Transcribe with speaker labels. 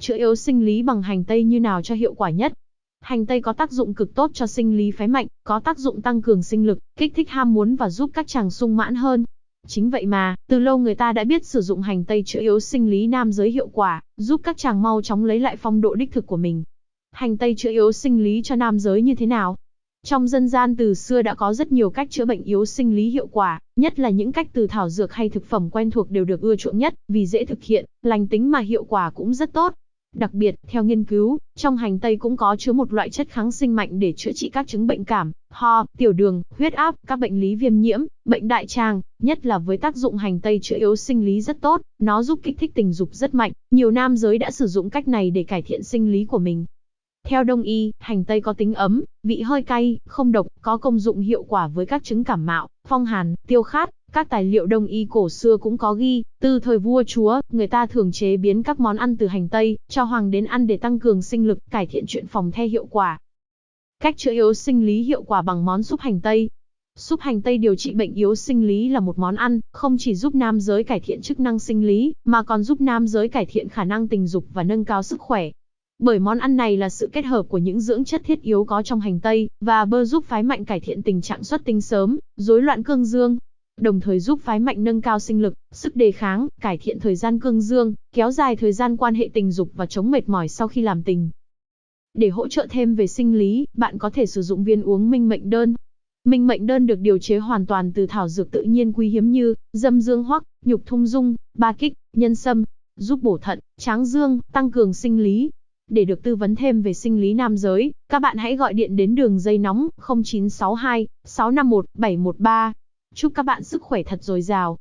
Speaker 1: Chữa yếu sinh lý bằng hành tây như nào cho hiệu quả nhất? Hành tây có tác dụng cực tốt cho sinh lý phái mạnh, có tác dụng tăng cường sinh lực, kích thích ham muốn và giúp các chàng sung mãn hơn. Chính vậy mà, từ lâu người ta đã biết sử dụng hành tây chữa yếu sinh lý nam giới hiệu quả, giúp các chàng mau chóng lấy lại phong độ đích thực của mình. Hành tây chữa yếu sinh lý cho nam giới như thế nào? Trong dân gian từ xưa đã có rất nhiều cách chữa bệnh yếu sinh lý hiệu quả, nhất là những cách từ thảo dược hay thực phẩm quen thuộc đều được ưa chuộng nhất, vì dễ thực hiện, lành tính mà hiệu quả cũng rất tốt. Đặc biệt, theo nghiên cứu, trong hành tây cũng có chứa một loại chất kháng sinh mạnh để chữa trị các chứng bệnh cảm, ho, tiểu đường, huyết áp, các bệnh lý viêm nhiễm, bệnh đại tràng, nhất là với tác dụng hành tây chữa yếu sinh lý rất tốt, nó giúp kích thích tình dục rất mạnh. Nhiều nam giới đã sử dụng cách này để cải thiện sinh lý của mình. Theo đông y, hành tây có tính ấm, vị hơi cay, không độc, có công dụng hiệu quả với các chứng cảm mạo, phong hàn, tiêu khát. Các tài liệu đông y cổ xưa cũng có ghi, từ thời vua chúa, người ta thường chế biến các món ăn từ hành tây, cho hoàng đến ăn để tăng cường sinh lực, cải thiện chuyện phòng the hiệu quả. Cách chữa yếu sinh lý hiệu quả bằng món súp hành tây. Súp hành tây điều trị bệnh yếu sinh lý là một món ăn, không chỉ giúp nam giới cải thiện chức năng sinh lý, mà còn giúp nam giới cải thiện khả năng tình dục và nâng cao sức khỏe. Bởi món ăn này là sự kết hợp của những dưỡng chất thiết yếu có trong hành tây, và bơ giúp phái mạnh cải thiện tình trạng xuất tinh sớm, rối loạn cương dương, đồng thời giúp phái mạnh nâng cao sinh lực, sức đề kháng, cải thiện thời gian cương dương, kéo dài thời gian quan hệ tình dục và chống mệt mỏi sau khi làm tình. Để hỗ trợ thêm về sinh lý, bạn có thể sử dụng viên uống minh mệnh đơn. Minh mệnh đơn được điều chế hoàn toàn từ thảo dược tự nhiên quý hiếm như dâm dương hoắc, nhục thung dung, ba kích, nhân sâm, giúp bổ thận, tráng dương, tăng cường sinh lý, để được tư vấn thêm về sinh lý nam giới, các bạn hãy gọi điện đến đường dây nóng 0962 651 713. Chúc các bạn sức khỏe thật dồi dào.